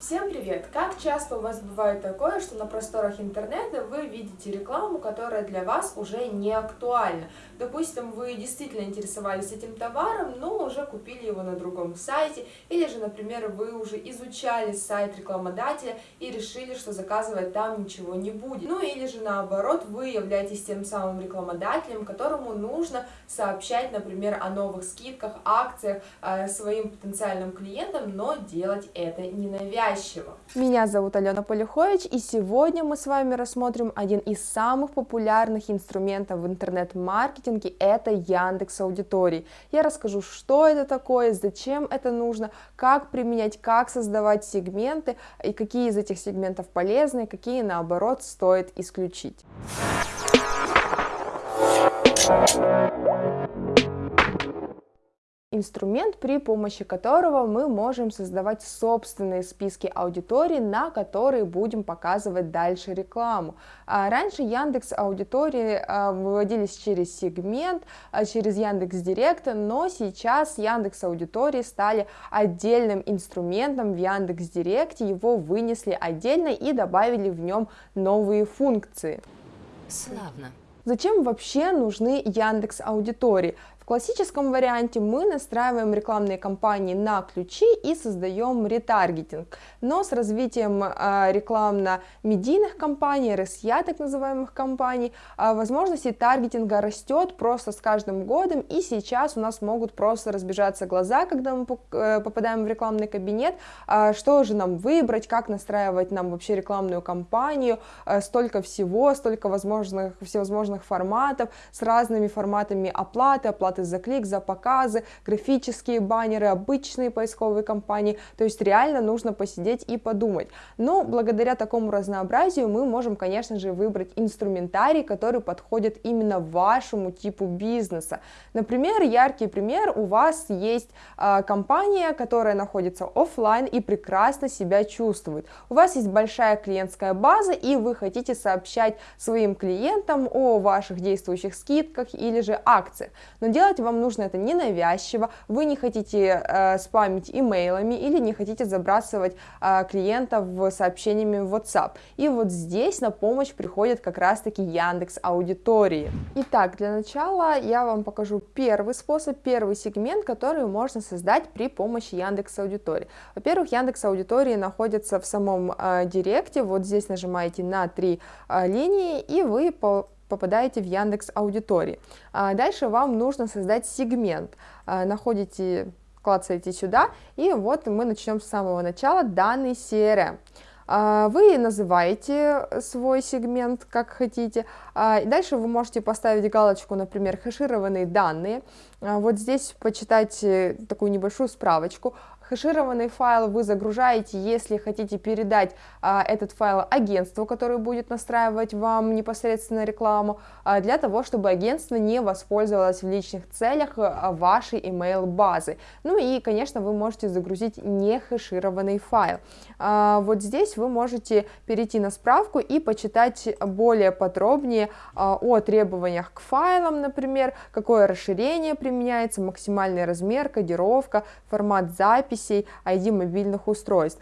Всем привет! Как часто у вас бывает такое, что на просторах интернета вы видите рекламу, которая для вас уже не актуальна? Допустим, вы действительно интересовались этим товаром, но уже купили его на другом сайте, или же, например, вы уже изучали сайт рекламодателя и решили, что заказывать там ничего не будет. Ну или же наоборот, вы являетесь тем самым рекламодателем, которому нужно сообщать, например, о новых скидках, акциях э, своим потенциальным клиентам, но делать это ненавязчиво навязчиво. Меня зовут Алена Полюхович, и сегодня мы с вами рассмотрим один из самых популярных инструментов в интернет-маркетинге, это Яндекс Аудитории. Я расскажу, что это такое, зачем это нужно, как применять, как создавать сегменты, и какие из этих сегментов полезны, какие наоборот стоит исключить. Инструмент, при помощи которого мы можем создавать собственные списки аудитории, на которые будем показывать дальше рекламу. А раньше Яндекс аудитории а, выводились через сегмент, а, через Яндекс Директ, но сейчас Яндекс аудитории стали отдельным инструментом в Яндекс Директе, его вынесли отдельно и добавили в нем новые функции. Славно. Зачем вообще нужны Яндекс аудитории? Классическом варианте мы настраиваем рекламные кампании на ключи и создаем ретаргетинг, но с развитием э, рекламно-медийных кампаний, RSA так называемых компаний, э, возможности таргетинга растет просто с каждым годом, и сейчас у нас могут просто разбежаться глаза, когда мы э, попадаем в рекламный кабинет, э, что же нам выбрать, как настраивать нам вообще рекламную кампанию, столько всего, столько возможных, всевозможных форматов, с разными форматами оплаты, оплаты оплаты за клик, за показы, графические баннеры, обычные поисковые кампании, то есть реально нужно посидеть и подумать. Но благодаря такому разнообразию мы можем, конечно же, выбрать инструментарий, который подходит именно вашему типу бизнеса. Например, яркий пример, у вас есть э, компания, которая находится офлайн и прекрасно себя чувствует. У вас есть большая клиентская база, и вы хотите сообщать своим клиентам о ваших действующих скидках или же акциях. Но дело Делать вам нужно это ненавязчиво, вы не хотите э, спамить имейлами или не хотите забрасывать э, клиентов сообщениями в WhatsApp. И вот здесь на помощь приходит как раз-таки Яндекс Аудитории. Итак, для начала я вам покажу первый способ, первый сегмент, который можно создать при помощи Яндекс Аудитории. Во-первых, Яндекс Аудитории находится в самом э, директе, вот здесь нажимаете на три э, линии, и вы по попадаете в Яндекс Аудитории. А дальше вам нужно создать сегмент. А, находите, клацаете сюда, и вот мы начнем с самого начала, данный CRM. А, вы называете свой сегмент как хотите. Дальше вы можете поставить галочку, например, хэшированные данные. Вот здесь почитать такую небольшую справочку. Хэшированный файл вы загружаете, если хотите передать а, этот файл агентству, которое будет настраивать вам непосредственно рекламу, а, для того, чтобы агентство не воспользовалось в личных целях а, вашей email базы. Ну и, конечно, вы можете загрузить не хэшированный файл. А, вот здесь вы можете перейти на справку и почитать более подробнее а, о требованиях к файлам, например, какое расширение применяется, максимальный размер, кодировка, формат записи, записей ID мобильных устройств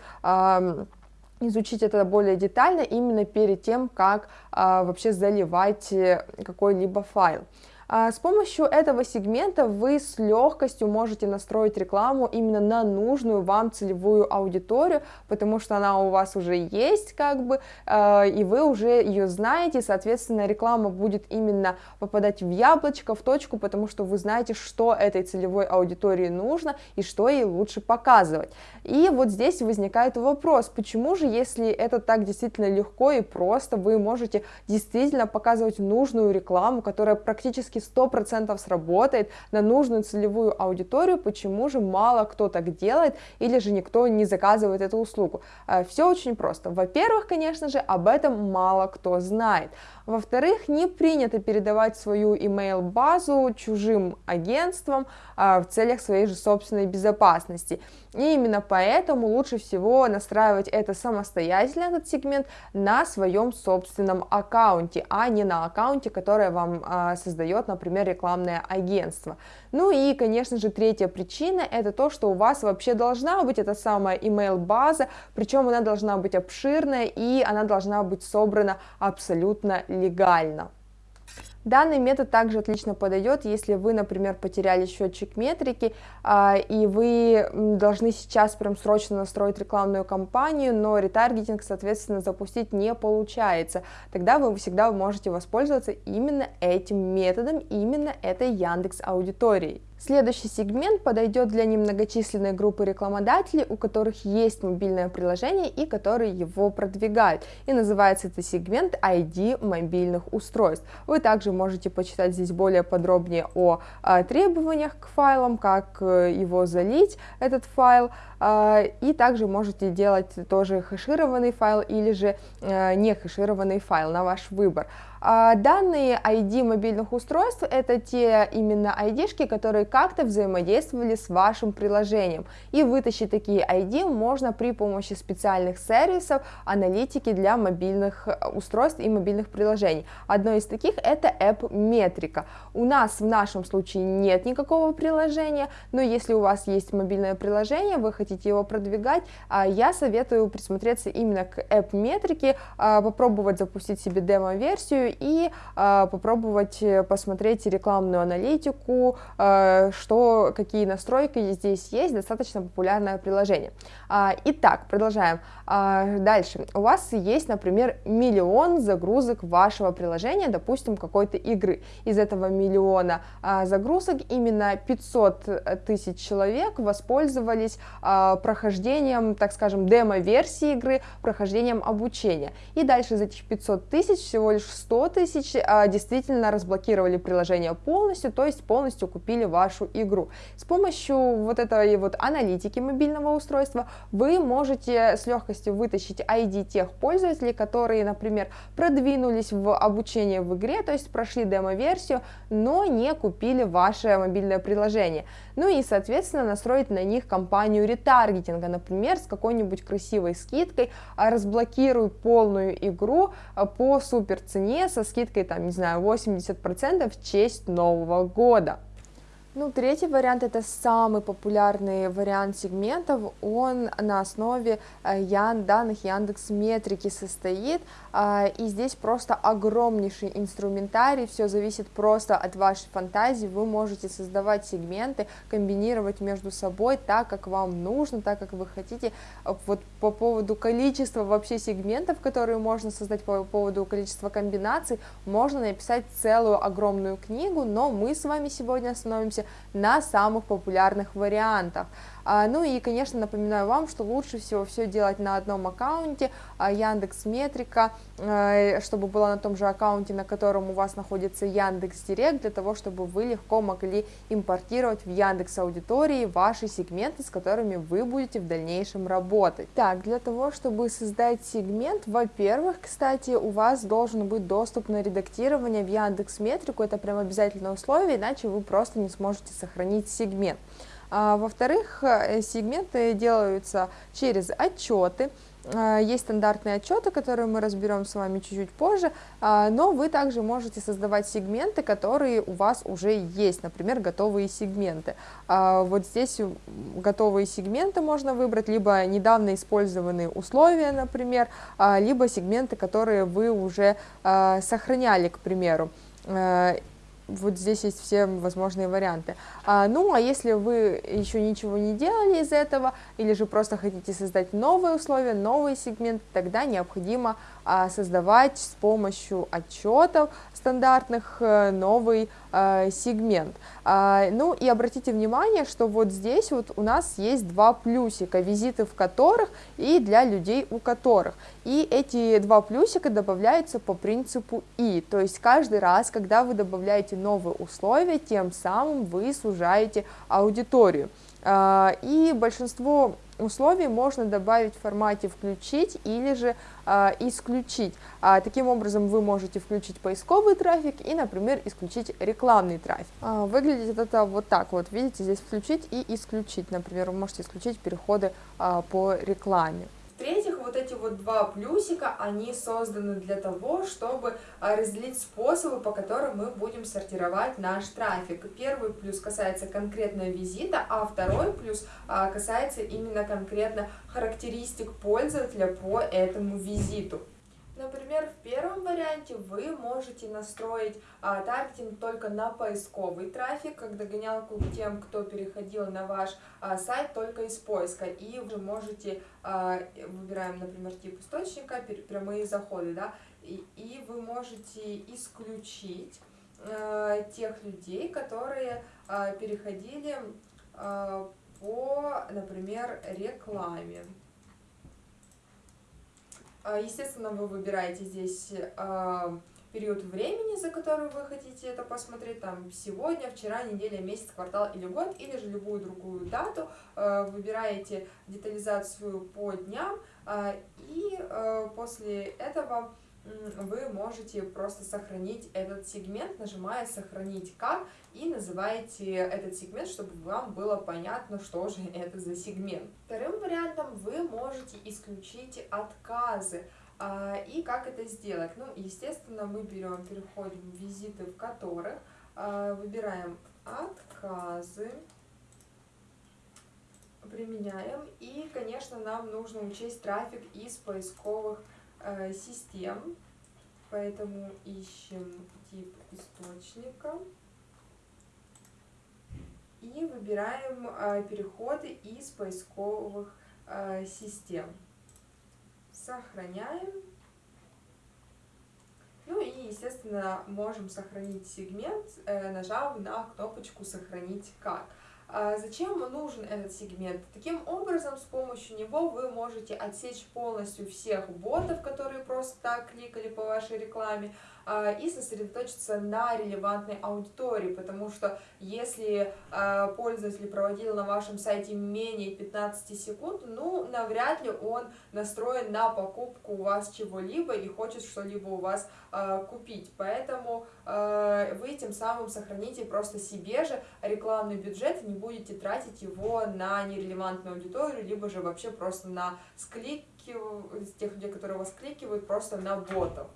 изучить это более детально именно перед тем, как а, вообще заливать э, какой-либо файл. А, с помощью этого сегмента вы с легкостью можете настроить рекламу именно на нужную вам целевую аудиторию, потому что она у вас уже есть, как бы, а, и вы уже ее знаете, соответственно, реклама будет именно попадать в яблочко, в точку, потому что вы знаете, что этой целевой аудитории нужно и что ей лучше показывать. И вот здесь возникает вопрос, почему же, если это так действительно легко и просто, вы можете действительно показывать нужную рекламу, которая практически практически 100% сработает на нужную целевую аудиторию, почему же мало кто так делает или же никто не заказывает эту услугу. Э, Все очень просто. Во-первых, конечно же, об этом мало кто знает. Во-вторых, не принято передавать свою email-базу чужим агентствам а, в целях своей же собственной безопасности. И именно поэтому лучше всего настраивать это самостоятельно, этот сегмент, на своем собственном аккаунте, а не на аккаунте, который вам а, создает подойдет, например, рекламное агентство. Ну и, конечно же, третья причина – это то, что у вас вообще должна быть эта самая email база, причем она должна быть обширная и она должна быть собрана абсолютно легально. Данный метод также отлично подойдет, если вы, например, потеряли счетчик метрики, а, и вы должны сейчас прям срочно настроить рекламную кампанию, но ретаргетинг, соответственно, запустить не получается. Тогда вы всегда можете воспользоваться именно этим методом, именно этой Яндекс аудиторией. Следующий сегмент подойдет для немногочисленной группы рекламодателей, у которых есть мобильное приложение и которые его продвигают. И называется это сегмент ID мобильных устройств. Вы также можете почитать здесь более подробнее о, о требованиях к файлам, как э, его залить, этот файл, а, и также можете делать тоже хэшированный файл или же э, не хэшированный файл на ваш выбор. А, данные ID мобильных устройств это те именно ID-шки, которые как-то взаимодействовали с вашим приложением. И вытащить такие ID можно при помощи специальных сервисов аналитики для мобильных э, устройств и мобильных приложений. Одно из таких это App Metrica. У нас в нашем случае нет никакого приложения, но если у вас есть мобильное приложение, вы хотите его продвигать, а, я советую присмотреться именно к app-метрике, а, попробовать запустить себе демо-версию и а, попробовать э, посмотреть рекламную аналитику, что, какие настройки здесь есть, достаточно популярное приложение. Итак, продолжаем. Дальше. У вас есть, например, миллион загрузок вашего приложения, допустим, какой-то игры. Из этого миллиона загрузок именно 500 тысяч человек воспользовались а, прохождением, так скажем, демо-версии игры, прохождением обучения. И дальше из этих 500 тысяч, всего лишь 100 тысяч а, действительно разблокировали приложение полностью, то есть полностью купили вашу игру. С помощью вот этой вот аналитики мобильного устройства вы можете с легкостью вытащить ID тех пользователей, которые, например, продвинулись в обучение в игре, то есть прошли демо-версию, но не купили ваше мобильное приложение. Ну и, соответственно, настроить на них кампанию ретаргетинга, например, с какой-нибудь красивой скидкой, а, разблокируй полную игру а, по супер цене со скидкой, там, не знаю, 80% в честь Нового года. Ну, третий вариант это самый популярный вариант сегментов. Он на основе э, ян, данных Яндекс Метрики состоит. А, и здесь просто огромнейший инструментарий. Все зависит просто от вашей фантазии. Вы можете создавать сегменты, комбинировать между собой так, как вам нужно, так, как вы хотите. Вот по поводу количества вообще сегментов, которые можно создать, по поводу количества комбинаций, можно написать целую огромную книгу, но мы с вами сегодня остановимся на самых популярных вариантах. А, ну и, конечно, напоминаю вам, что лучше всего все делать на одном аккаунте, а, Яндекс Метрика, а, чтобы была на том же аккаунте, на котором у вас находится Яндекс Директ, для того, чтобы вы легко могли импортировать в Яндекс Аудитории ваши сегменты, с которыми вы будете в дальнейшем работать. Так, для того, чтобы создать сегмент, во-первых, кстати, у вас должен быть доступ на редактирование в Яндекс Метрику, это прям обязательное условие, иначе вы просто не сможете сохранить сегмент. А, Во-вторых, э, сегменты делаются через отчеты, а, есть стандартные отчеты, которые мы разберем с вами чуть-чуть позже, а, но вы также можете создавать сегменты, которые у вас уже есть, например, готовые сегменты. Вот здесь готовые сегменты можно выбрать, либо недавно использованные условия, например, либо сегменты, которые вы уже сохраняли, к примеру вот здесь есть все возможные варианты. А, ну, а если вы еще ничего не делали из этого, или же просто хотите создать новые условия, новый сегмент, тогда необходимо а, создавать с помощью отчетов стандартных э, новый сегмент. А, ну и обратите внимание, что вот здесь вот у нас есть два плюсика, визиты в которых и для людей у которых. И эти два плюсика добавляются по принципу и, то есть каждый раз, когда вы добавляете новые условия, тем самым вы сужаете аудиторию. И большинство условий можно добавить в формате «включить» или же а, «исключить». А, таким образом, вы можете включить поисковый трафик и, например, исключить рекламный трафик. А, выглядит это вот так вот, видите, здесь «включить» и «исключить». Например, вы можете исключить переходы а, по рекламе. В-третьих, вот эти вот два плюсика, они созданы для того, чтобы а, разделить способы, по которым мы будем сортировать наш трафик. Первый плюс касается конкретно визита, а второй плюс а, касается именно конкретно характеристик пользователя по этому визиту. Например, в первом варианте вы можете настроить а, таргетинг только на поисковый трафик, как догонялку к тем, кто переходил на ваш а, сайт только из поиска. И вы можете, а, выбираем, например, тип источника, прямые заходы, да, и, и вы можете исключить а, тех людей, которые а, переходили а, по, например, рекламе. А, естественно, вы выбираете здесь а, период времени, за который вы хотите это посмотреть, там сегодня, вчера, неделя, месяц, квартал или год, или же любую другую дату, а, выбираете детализацию по дням, и после этого вы можете просто сохранить этот сегмент, нажимая «Сохранить как» и называете этот сегмент, чтобы вам было понятно, что же это за сегмент. Вторым вариантом вы можете исключить отказы. А, и как это сделать? Ну, естественно, мы берем, переходим в визиты, в которых а, выбираем отказы, применяем. И, конечно, нам нужно учесть трафик из поисковых систем, поэтому ищем тип источника и выбираем э, переходы из поисковых э, систем. Сохраняем. Ну и, естественно, можем сохранить сегмент, нажав на кнопочку «Сохранить как». А зачем нужен этот сегмент? Таким образом, с помощью него вы можете отсечь полностью всех ботов, которые просто так кликали по вашей рекламе, и сосредоточиться на релевантной аудитории, потому что если а, пользователь проводил на вашем сайте менее 15 секунд, ну, навряд ли он настроен на покупку у вас чего-либо и хочет что-либо у вас а, купить. Поэтому вы тем самым сохраните просто себе же рекламный бюджет и не будете тратить его на нерелевантную аудиторию, либо же вообще просто на склики, тех людей, которые вас кликивают, просто на ботов.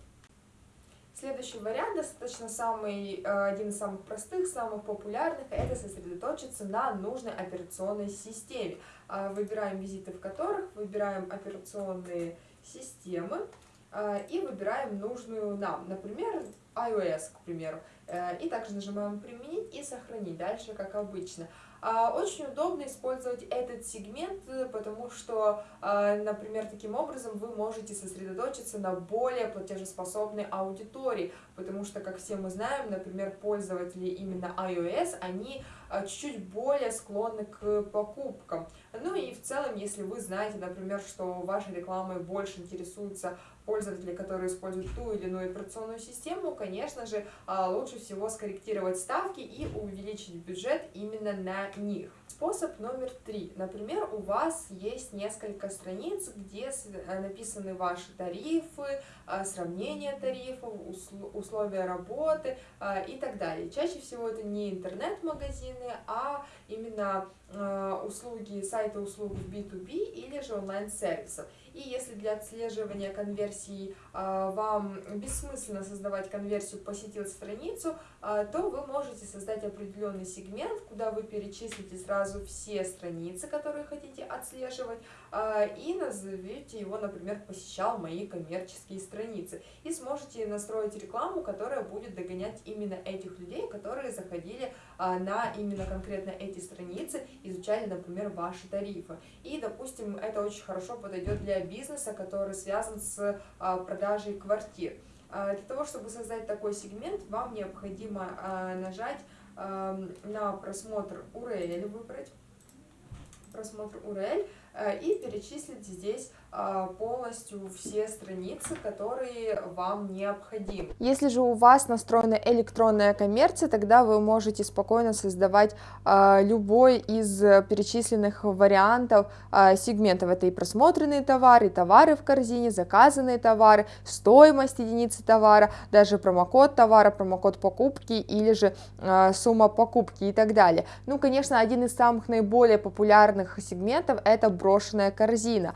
Следующий вариант, достаточно самый, э, один из самых простых, самых популярных, это сосредоточиться на нужной операционной системе. А, выбираем визиты, в которых, выбираем операционные системы э, и выбираем нужную нам, например, iOS, к примеру. Э, и также нажимаем «Применить» и «Сохранить», дальше как обычно. А, очень удобно использовать этот сегмент, э, потому что, а, например, таким образом вы можете сосредоточиться на более платежеспособной аудитории, потому что, как все мы знаем, например, пользователи именно iOS, они а, чуть-чуть более склонны к покупкам. Ну и в целом, если вы знаете, например, что вашей рекламой больше интересуются пользователи, которые используют ту или иную операционную систему, конечно же, лучше всего скорректировать ставки и увеличить бюджет именно на них. Способ номер три. Например, у вас есть несколько страниц, где э, написаны ваши тарифы, э, сравнение тарифов, условия работы э, и так далее. Чаще всего это не интернет-магазины, а именно услуги, сайты услуг B2B или же онлайн-сервисов. И если для отслеживания конверсии а, вам бессмысленно создавать конверсию «посетил страницу», то вы можете создать определенный сегмент, куда вы перечислите сразу все страницы, которые хотите отслеживать, а, и назовете его, например, «посещал мои коммерческие страницы». И сможете настроить рекламу, которая будет догонять именно этих людей, которые заходили на именно конкретно эти страницы, изучали, например, ваши тарифы. И, допустим, это очень хорошо подойдет для бизнеса, который связан с а, продажей квартир. А, для того, чтобы создать такой сегмент, вам необходимо а, нажать на просмотр URL, выбрать. Просмотр URL и перечислить здесь полностью все страницы, которые вам необходимы. Если же у вас настроена электронная коммерция, тогда вы можете спокойно создавать а, любой из перечисленных вариантов а, сегментов. Это и просмотренные товары, товары в корзине, заказанные товары, стоимость единицы товара, даже промокод товара, промокод покупки или же а, сумма покупки и так далее. Ну, конечно, один из самых наиболее популярных сегментов это брошенная корзина.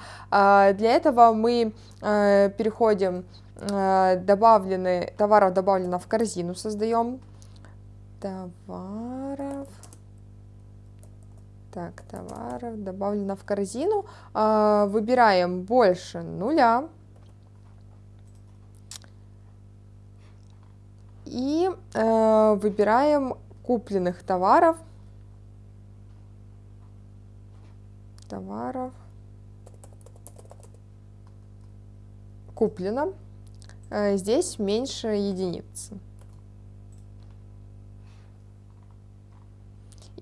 Для этого мы переходим добавлены, товаров добавлено в корзину создаем. Товаров. Так, товаров добавлено в корзину. Выбираем больше нуля. И э, выбираем купленных товаров. Товаров. Куплено. Э, здесь меньше единицы.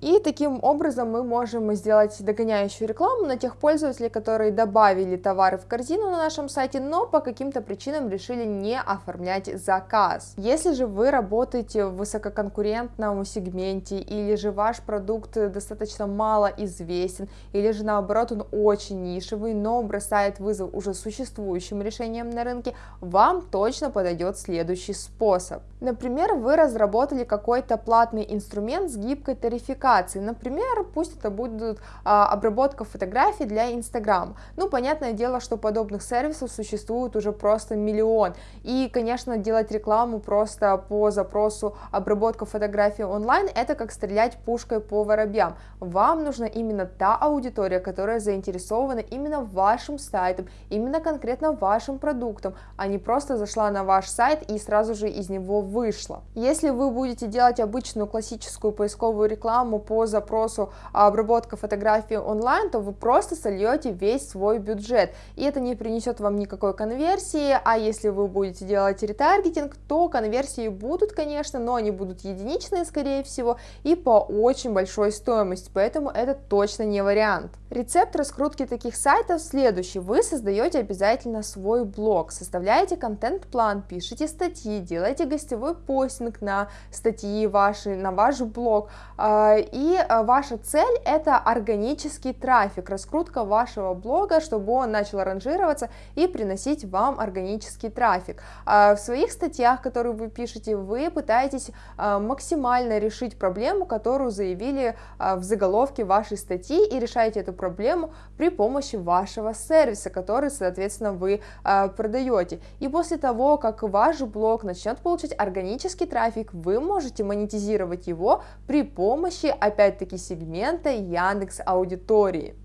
И таким образом мы можем сделать догоняющую рекламу на тех пользователей, которые добавили товары в корзину на нашем сайте, но по каким-то причинам решили не оформлять заказ. Если же вы работаете в высококонкурентном сегменте, или же ваш продукт достаточно мало известен, или же наоборот он очень нишевый, но бросает вызов уже существующим решениям на рынке, вам точно подойдет следующий способ. Например, вы разработали какой-то платный инструмент с гибкой тарификацией, аппликации. Например, пусть это будет а, обработка фотографий для Instagram. Ну, понятное дело, что подобных сервисов существует уже просто миллион. И, конечно, делать рекламу просто по запросу обработка фотографий онлайн, это как стрелять пушкой по воробьям. Вам нужна именно та аудитория, которая заинтересована именно вашим сайтом, именно конкретно вашим продуктом, а не просто зашла на ваш сайт и сразу же из него вышла. Если вы будете делать обычную классическую поисковую рекламу по запросу обработка фотографии онлайн, то вы просто сольете весь свой бюджет, и это не принесет вам никакой конверсии, а если вы будете делать ретаргетинг, то конверсии будут, конечно, но они будут единичные, скорее всего, и по очень большой стоимости, поэтому это точно не вариант. Рецепт раскрутки таких сайтов следующий. Вы создаете обязательно свой блог, составляете контент-план, пишите статьи, делаете гостевой постинг на статьи ваши, на ваш блог, а, и э, ваша цель это органический трафик, раскрутка вашего блога, чтобы он начал ранжироваться и приносить вам органический трафик. А в своих статьях, которые вы пишете, вы пытаетесь максимально решить проблему, которую заявили в заголовке вашей статьи и решаете эту проблему при помощи вашего сервиса, который, соответственно, вы продаете. И после того, как ваш блог начнет получать органический трафик, вы можете монетизировать его при помощи опять-таки сегмента Яндекс Аудитории.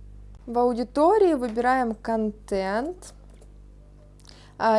В аудитории выбираем контент, а,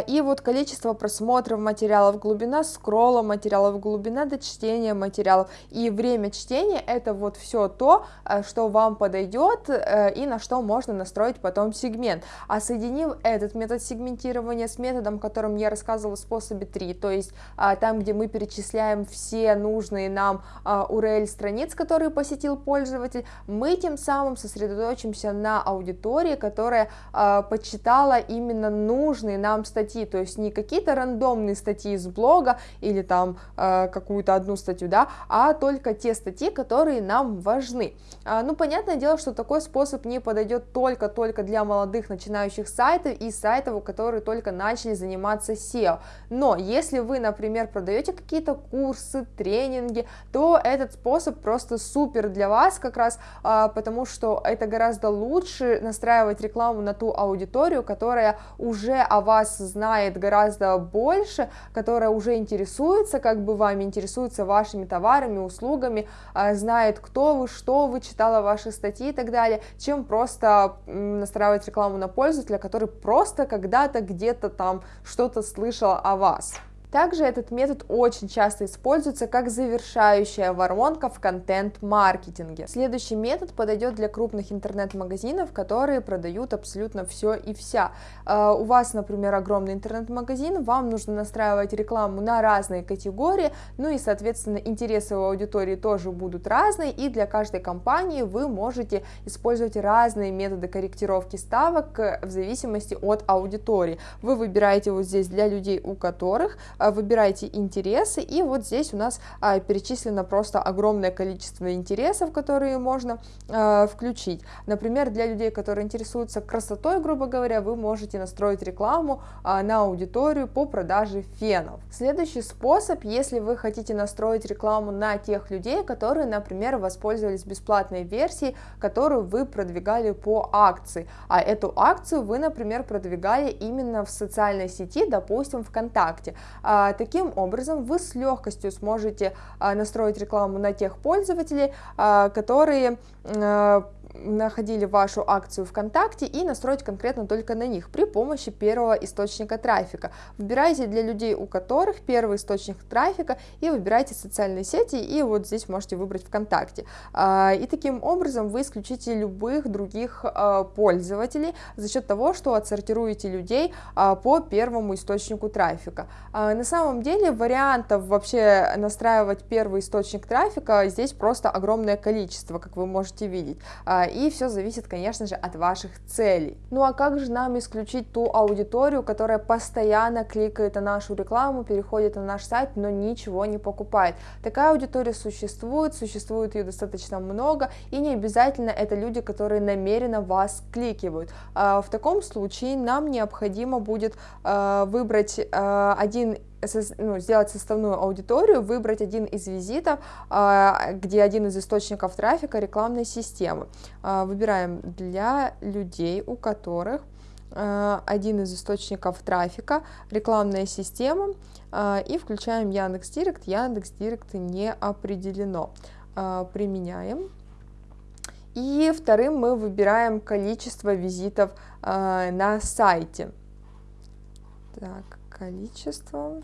и вот количество просмотров материалов, глубина скролла материалов, глубина до чтения материалов и время чтения это вот все то, а, что вам подойдет э, и на что можно настроить потом сегмент. А соединив этот метод сегментирования с методом, которым я рассказывала в способе 3, то есть а, там, где мы перечисляем все нужные нам URL страниц, которые посетил пользователь, мы тем самым сосредоточимся на аудитории, которая почитала именно нужные нам статьи, то есть не какие-то рандомные статьи из блога или там э, какую-то одну статью, да, а только те статьи, которые нам важны. А, ну, понятное дело, что такой способ не подойдет только-только для молодых начинающих сайтов и сайтов, которые только начали заниматься SEO. Но если вы, например, продаете какие-то курсы, тренинги, то этот способ просто супер для вас как раз, а, потому что это гораздо лучше настраивать рекламу на ту аудиторию, которая уже о вас знает гораздо больше, которая уже интересуется как бы вами, интересуется вашими товарами, услугами, а, знает, кто вы, что вы, читала ваши статьи и так далее, чем просто настраивать рекламу на пользователя, который просто когда-то где-то там что-то слышал о вас. Также этот метод очень часто используется как завершающая воронка в контент-маркетинге. Следующий метод подойдет для крупных интернет-магазинов, которые продают абсолютно все и вся. А, у вас, например, огромный интернет-магазин, вам нужно настраивать рекламу на разные категории, ну и, соответственно, интересы у аудитории тоже будут разные, и для каждой компании вы можете использовать разные методы корректировки ставок в зависимости от аудитории. Вы выбираете вот здесь для людей, у которых выбирайте интересы, и вот здесь у нас перечислено просто огромное количество интересов, которые можно включить. Например, для людей, которые интересуются красотой, грубо говоря, вы можете настроить рекламу на аудиторию по продаже фенов. Следующий способ, если вы хотите настроить рекламу на тех людей, которые, например, воспользовались бесплатной версией, которую вы продвигали по акции, а эту акцию вы, например, продвигали именно в социальной сети, допустим, ВКонтакте. А, таким образом, вы с легкостью сможете а, настроить рекламу на тех пользователей, а, которые находили вашу акцию ВКонтакте и настроить конкретно только на них при помощи первого источника трафика. Выбирайте для людей, у которых первый источник трафика, и выбирайте социальные сети, и вот здесь можете выбрать ВКонтакте. А, и таким образом вы исключите любых других а, пользователей за счет того, что отсортируете людей а, по первому источнику трафика. На самом деле вариантов вообще настраивать первый источник трафика здесь просто огромное количество, как вы можете видеть и все зависит, конечно же, от ваших целей. Ну а как же нам исключить ту аудиторию, которая постоянно кликает на нашу рекламу, переходит на наш сайт, но ничего не покупает? Такая аудитория существует, существует ее достаточно много, и не обязательно это люди, которые намеренно вас кликивают. А, в таком случае нам необходимо будет а, выбрать а, один ну, сделать составную аудиторию, выбрать один из визитов, а, где один из источников трафика рекламной системы. А, выбираем для людей, у которых а, один из источников трафика, рекламная система, и включаем Яндекс Директ. Яндекс Директ не определено. Применяем. И вторым мы выбираем количество визитов на сайте. Так, количество.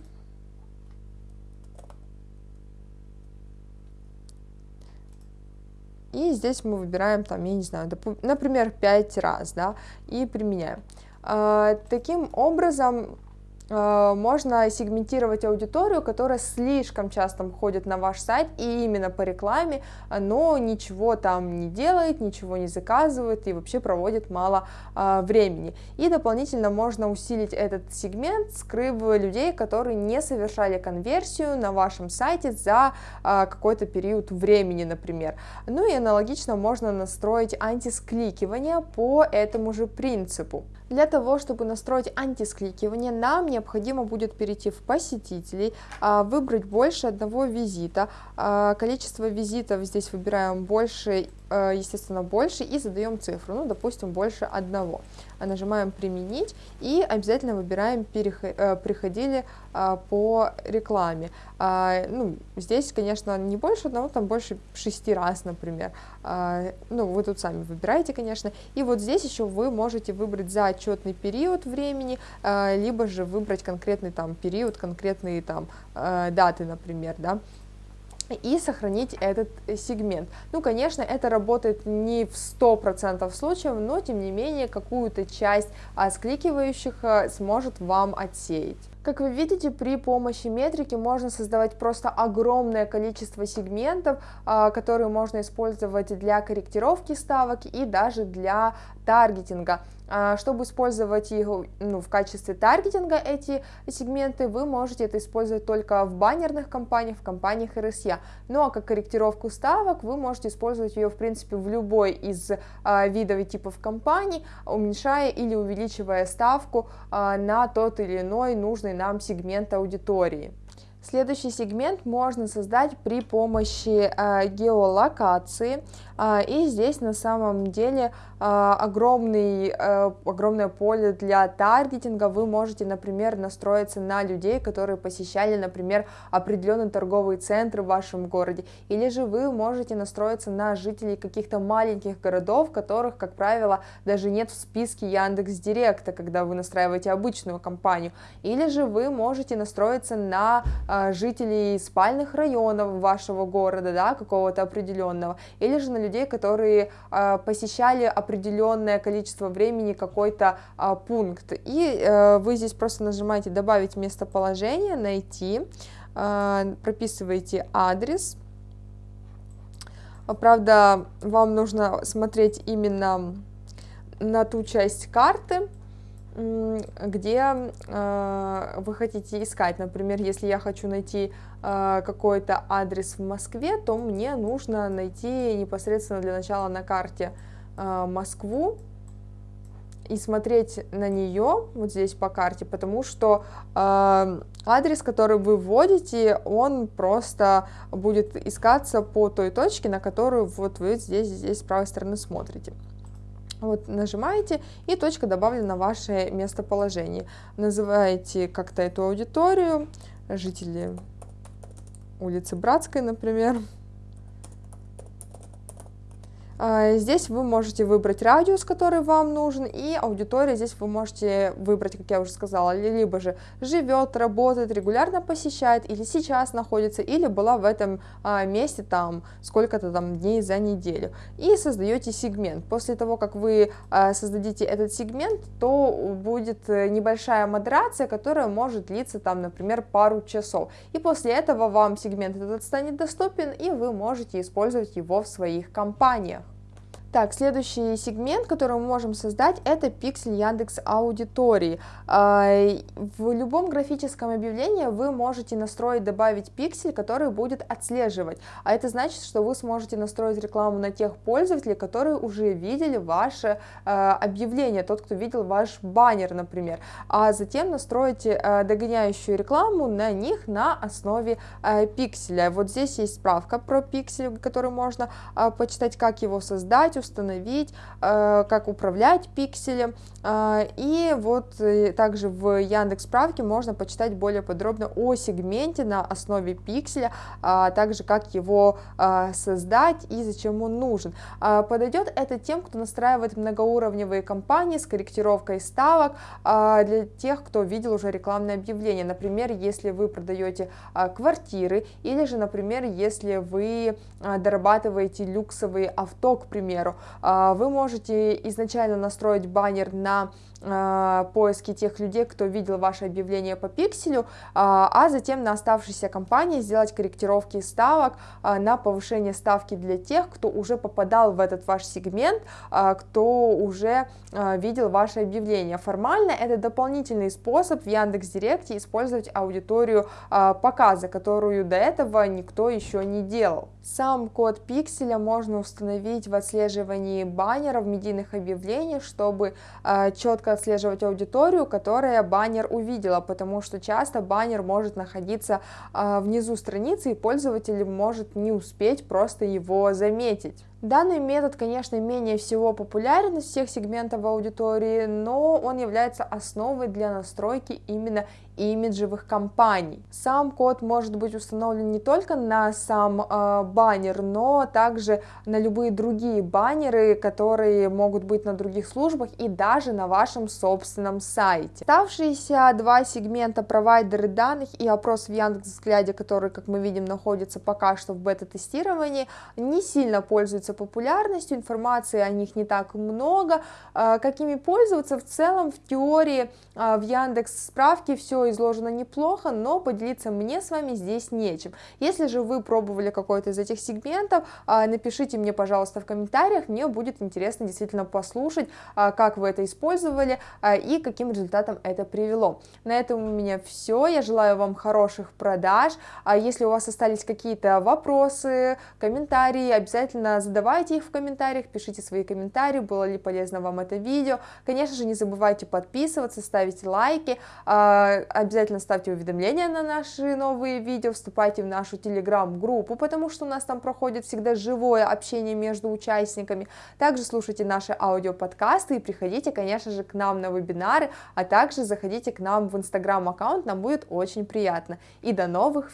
И здесь мы выбираем, там, я не знаю, например, 5 раз, да, и применяем. А, таким образом, можно сегментировать аудиторию, которая слишком часто ходит на ваш сайт и именно по рекламе, но ничего там не делает, ничего не заказывает и вообще проводит мало э, времени. И дополнительно можно усилить этот сегмент, скрыв людей, которые не совершали конверсию на вашем сайте за э, какой-то период времени, например. Ну и аналогично можно настроить антискликивание по этому же принципу. Для того, чтобы настроить антискликивание, нам необходимо будет перейти в посетителей, а, выбрать больше одного визита. А, количество визитов здесь выбираем больше Э, естественно, больше и задаем цифру, ну, допустим, больше одного. А нажимаем «Применить» и обязательно выбираем э, «Приходили а, по рекламе». А, ну, здесь, конечно, не больше одного, там больше шести раз, например. А, ну, вы тут сами выбираете, конечно. И вот здесь еще вы можете выбрать за отчетный период времени, либо же выбрать конкретный там период, конкретные там даты, например, да и сохранить этот сегмент. Ну, конечно, это работает не в 100% случаев, но, тем не менее, какую-то часть скликивающих а, сможет вам отсеять. Как вы видите, при помощи метрики можно создавать просто огромное количество сегментов, а, которые можно использовать для корректировки ставок и даже для таргетинга. А, чтобы использовать его ну, в качестве таргетинга эти сегменты, вы можете это использовать только в баннерных компаниях, в компаниях RSA. Ну а как корректировку ставок вы можете использовать ее в принципе в любой из а, видов и типов компаний, уменьшая или увеличивая ставку а, на тот или иной нужный нам сегмент аудитории. Следующий сегмент можно создать при помощи э, геолокации, э, и здесь на самом деле огромный, э, огромное поле для таргетинга. Вы можете, например, настроиться на людей, которые посещали, например, определенный торговый центр в вашем городе, или же вы можете настроиться на жителей каких-то маленьких городов, которых, как правило, даже нет в списке Яндекс Директа, когда вы настраиваете обычную компанию, или же вы можете настроиться на а, жителей спальных районов вашего города, да, какого-то определенного, или же на людей, которые посещали определенное количество времени какой-то а, пункт. И э, вы здесь просто нажимаете «Добавить местоположение», «Найти», прописываете адрес. Правда, вам нужно смотреть именно на ту часть карты, где э, вы хотите искать. Например, если я хочу найти э, какой-то адрес в Москве, то мне нужно найти непосредственно для начала на карте э, Москву и смотреть на нее вот здесь по карте, потому что э, адрес, который вы вводите, он просто будет искаться по той точке, на которую вот вы здесь, здесь с правой стороны смотрите. Вот нажимаете, и точка добавлена в ваше местоположение. Называете как-то эту аудиторию, жители улицы Братской, например. А, здесь вы можете выбрать радиус, который вам нужен, и аудитория здесь вы можете выбрать, как я уже сказала, либо же живет, работает, регулярно посещает, или сейчас находится, или была в этом а, месте там сколько-то там дней за неделю. И создаете сегмент. После того, как вы а, создадите этот сегмент, то будет э, небольшая модерация, которая может длиться там, например, пару часов. И после этого вам сегмент этот станет доступен, и вы можете использовать его в своих компаниях. Так, следующий сегмент, который мы можем создать, это пиксель Яндекс Аудитории. А, в любом графическом объявлении вы можете настроить, добавить пиксель, который будет отслеживать. А это значит, что вы сможете настроить рекламу на тех пользователей, которые уже видели ваше а, объявление, тот, кто видел ваш баннер, например. А затем настроить а, догоняющую рекламу на них на основе пикселя. Вот здесь есть справка про пиксель, который можно почитать, как его создать, установить, э, как управлять пикселем. Э, и вот э, также в Яндекс справке можно почитать более подробно о сегменте на основе пикселя, а также как его создать и зачем он нужен. Подойдет это тем, кто настраивает многоуровневые кампании с корректировкой ставок для тех, кто видел уже рекламное объявление. Например, если вы продаете квартиры или же, например, если вы дорабатываете люксовые авто, к примеру, а, вы можете изначально настроить баннер на поиски тех людей, кто видел ваше объявление по пикселю, а, а затем на оставшейся компании сделать корректировки ставок на повышение ставки для тех, кто уже попадал в этот ваш сегмент, кто уже видел ваше объявление. Формально это дополнительный способ в Яндекс.Директе использовать аудиторию показа, которую до этого никто еще не делал. Сам код пикселя можно установить в отслеживании баннеров, медийных объявлений, чтобы э, четко отслеживать аудиторию, которая баннер увидела, потому что часто баннер может находиться э, внизу страницы, и пользователь может не успеть просто его заметить. Данный метод, конечно, менее всего популярен из всех сегментов аудитории, но он является основой для настройки именно имиджевых кампаний. Сам код может быть установлен не только на сам э, баннер, но также на любые другие баннеры, которые могут быть на других службах и даже на вашем собственном сайте. Оставшиеся два сегмента провайдеры данных и опрос в Яндекс.Взгляде, который, как мы видим, находится пока что в бета-тестировании, не сильно пользуются популярностью, информации о них не так много, а, какими пользоваться? В целом в теории а, в Яндекс справке все изложено неплохо, но поделиться мне с вами здесь нечем. Если же вы пробовали какой-то из этих сегментов, а, напишите мне, пожалуйста, в комментариях, мне будет интересно действительно послушать, как вы это использовали и каким результатом это привело. На этом у меня все, я желаю вам хороших продаж, если у вас остались какие-то вопросы, комментарии, обязательно задавайте задавайте их в комментариях, пишите свои комментарии, было ли полезно вам это видео. Конечно же, не забывайте подписываться, ставить лайки, а, обязательно ставьте уведомления на наши новые видео, вступайте в нашу телеграм-группу, потому что у нас там проходит всегда живое общение между участниками. Также слушайте наши аудиоподкасты и приходите, конечно же, к нам на вебинары, а также заходите к нам в инстаграм-аккаунт, нам будет очень приятно. И до новых встреч!